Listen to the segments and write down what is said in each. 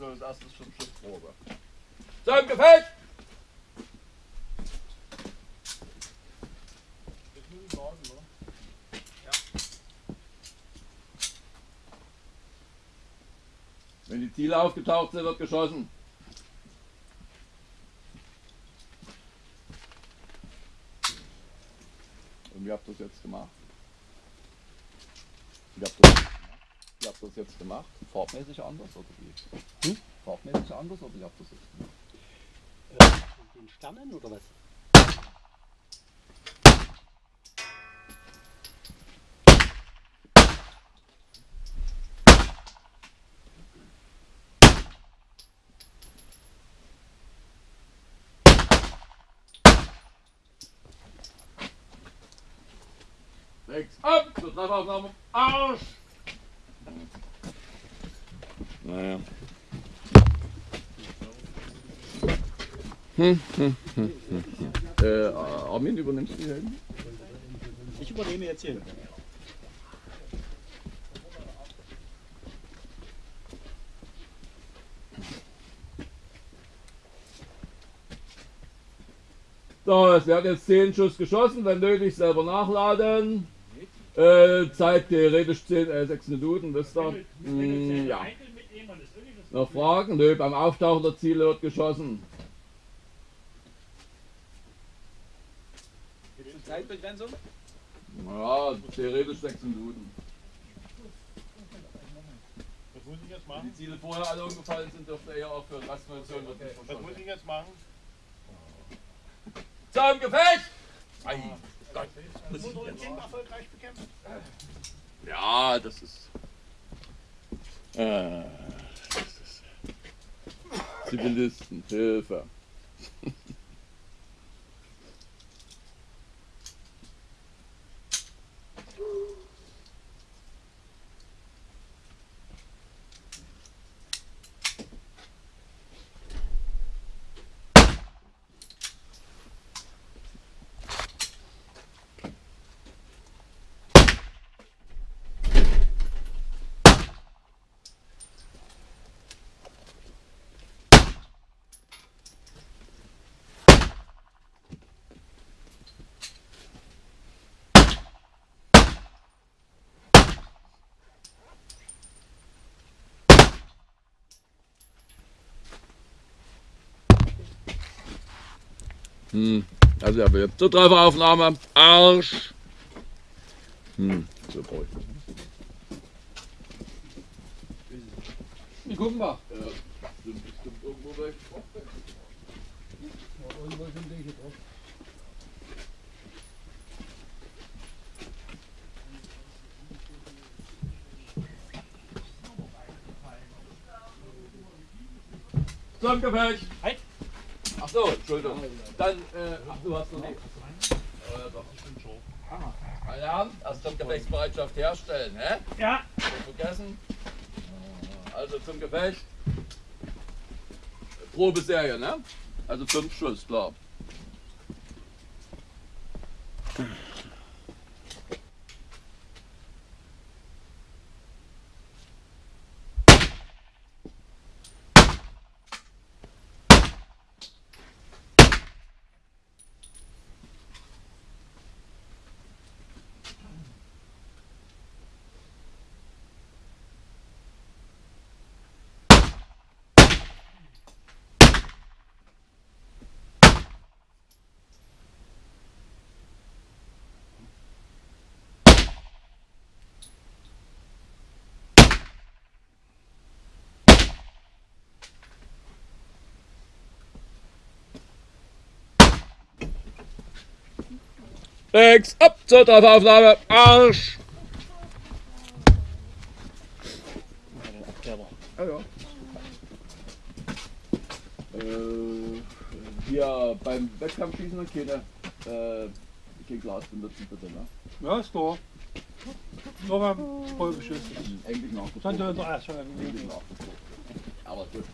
Also das erste ist schon Schiffprobe. Zum Gefecht! Wenn die Ziele aufgetaucht sind, wird geschossen. Und wie habt ihr das jetzt gemacht? Wie habt ihr das, gemacht? Habt ihr das jetzt gemacht? Farbmäßig anders oder wie? Hm? Farbmäßig anders oder wie habt ihr das jetzt gemacht? Äh, den Sternen oder was? Rechts ab, zur Treffaufnahme, Arsch! Naja. Hm, hm, hm, hm, hm. Äh, Armin, übernimmst du die Helden? Ich übernehme jetzt hier. So, es werden jetzt 10 Schuss geschossen, wenn nötig selber nachladen. Äh, Zeit theoretisch 10, äh, 6 Minuten, wisst ihr? Mm, ja. Noch Fragen? Nö, beim Auftauchen der Ziele wird geschossen. Gibt es eine Zeitbegrenzung? Ja, theoretisch 6 Minuten. Was muss ich jetzt Wenn machen? die Ziele vorher alle umgefallen sind, dürfte er eher aufhören. Rastmunition wird nicht Was muss ich jetzt machen? Zum Gefecht! Ei, Gott. Muss ich jetzt Kind erfolgreich bekämpfen? Ja, das ist. Äh, das ist. Zivilisten, Hilfe. Hm, also aber jetzt zur Trefferaufnahme. Arsch. Hm, so brauche ich das. Wir gucken mal. Ja, stimmt bestimmt irgendwo recht. Irgendwo sind welche drauf. Zum Gefecht. Halt. Ach so, Entschuldigung. Dann, äh, ach, du hast noch nichts. Äh, doch. Meine Herren, erst zum Gefechtsbereitschaft herstellen, hä? Ja. Nicht vergessen. Also zum Gefecht. Probeserie, ne? Also fünf Schuss, klar. Rechts, ab zur Treffaufnahme, Arsch! Abkleber. Ja, ja. Äh, hier beim Wettkampfschießen keine, äh, kein Glas benutzen bitte, ne? Ja, ist klar. Nur beim Vollbeschuss. Eigentlich Dann nachgezogen. wir Eigentlich nachgezogen. Aber gut.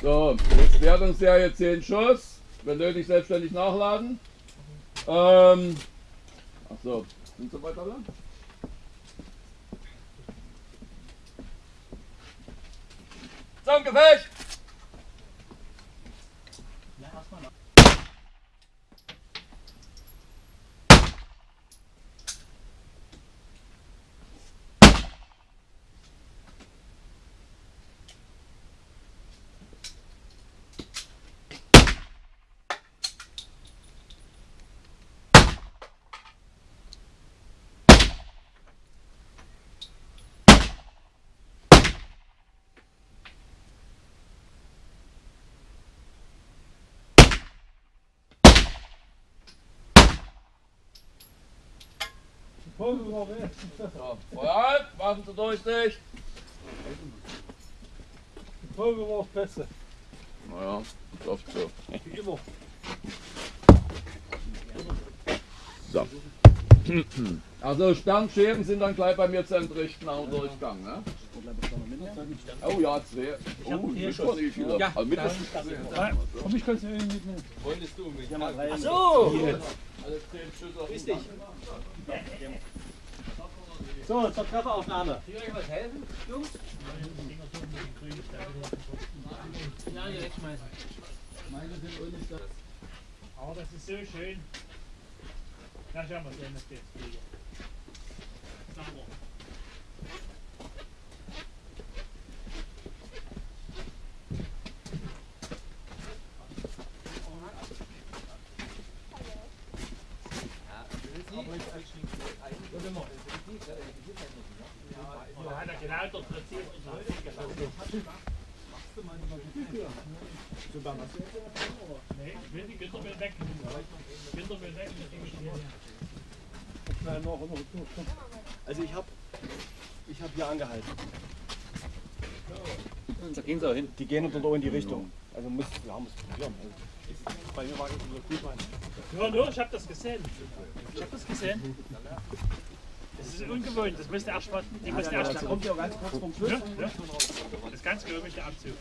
So, So, jetzt Wertungsserie 10 Schuss. Wenn nötig, selbstständig nachladen. Ähm, Achso, sind Sie weiter lang? Zum Gefecht! So, Feuer, machen Sie Durchsicht. Pulver war besser. Naja, ist oft so. Wie immer. So. Also Sternscheren sind dann gleich bei mir zu entrichten dem Durchgang. Ne? Oh ja, zwei. Oh, ich gar nicht wie viele. Ja, also mindestens Komm, ich kann es nicht mitnehmen. Ach so! Alle zehn Schüsse auf Grüß den dich. So, zur Trefferaufnahme. Kann ich euch was helfen, Jungs? Ja, direkt schmeißen. Oh, das ist so schön. Na, schauen wir sehen, dass wir jetzt fliegen. Sauber. Oh, hat er genau dort platziert und so gelassen. Nee, die Gütermüll weg. Gütermüll weg, das Ding ist hier. Nein, noch, noch, noch. Also ich habe ich hab hier angehalten. Da gehen sie auch hin. Die gehen unter in die Richtung. Also muss, ja, muss probieren. Also, bei mir war das so gut rein. Nur, nur, ich hab das gesehen. Ich hab das gesehen. Das ist ungewohnt, das müsste erst mal, die müsste erst Da kommt ja ganz kurz vom Schluss. Ja, ja. Das ist ganz der Abzug.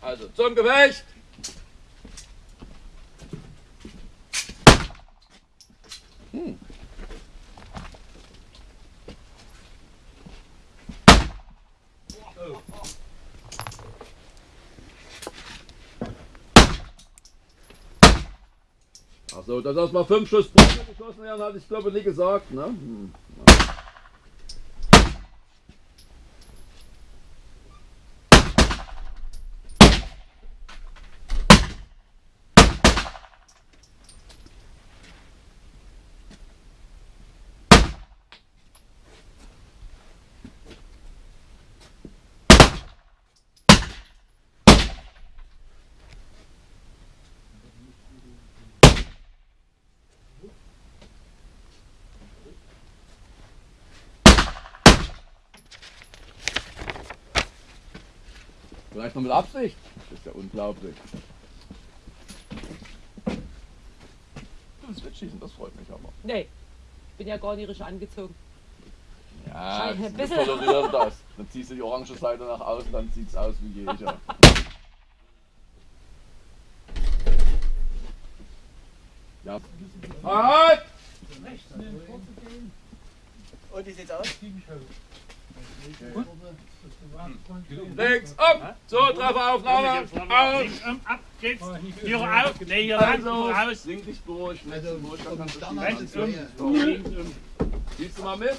Also zum Gefecht! Achso, dass erstmal fünf Schuss Schuss geschossen werden, hatte ich glaube nie gesagt, ne? Hm. Vielleicht noch mit Absicht. Das ist ja unglaublich. Du willst mitschießen, das freut mich aber. Nee, bin ja gar nicht richtig angezogen. Ja, wir bisschen. tolerieren das. Dann ziehst du die orange Seite nach außen, dann sieht es aus wie jeder. Ja. Halt! Und wie sieht's aus? Links, ab! So, Trefferaufnahme! Aus! Links um, ab geht's. Hier auf. Nee, hier lang, Also, hier raus. link dich durch, kannst du Rechts um. Links um. Siehst du mal mit?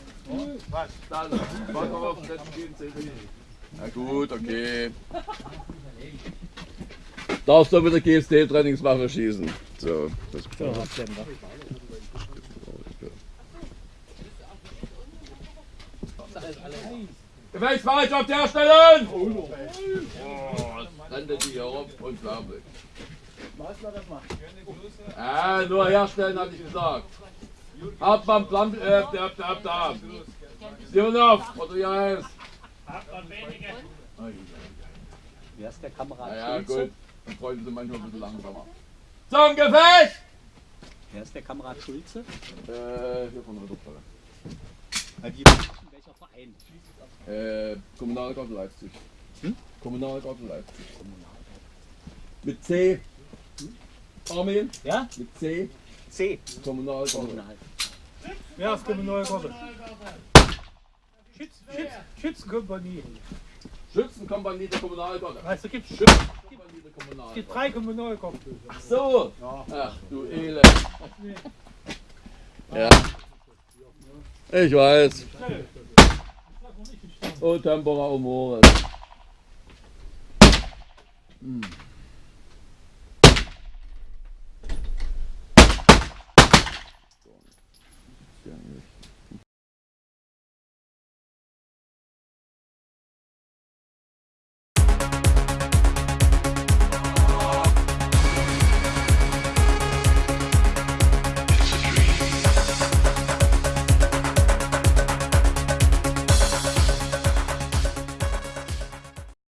Was? Dann, warte mal auf den letzten zählt nicht. Na gut, okay. Darfst du mit der GST-Trainingswaffe schießen. So, das Gefechtsfahrt auf der Stelle! Oh, das rannte die hier rum, unglaublich. Ja, nur herstellen hatte ich gesagt. Hauptmann Plan, äh, der, der, der, der. Sionov, oder wie heißt. Habt man wenige. Wer ist der Kamerad Naja, Schulze? gut. Die Freunde sind manchmal ein bisschen langsamer. Zum Gefecht! Wer ist der Kamerad Schulze? Äh, hier von der Ja, Verein? Äh, Kommunalgarten Leipzig. Kommunalgarten Leipzig. Mit C. Armin? Ja? Mit C. C. Kommunalgarten. Kommunal. Wer ist Kommunalgarten? Schütz, Schütz, Schützenkompanie. Schützenkompanie der Kommunalgarten. Weißt du, gibt es Schützenkompanie der gibt Kommunalgarten. drei Kommunalgarten. Ach so. Ach du Elend. Ja. Ich weiß. O tempora o mores. Hm.